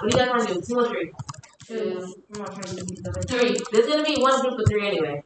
What do you guys want to do? Two or three? Two. Three. There's gonna be one group of three anyway.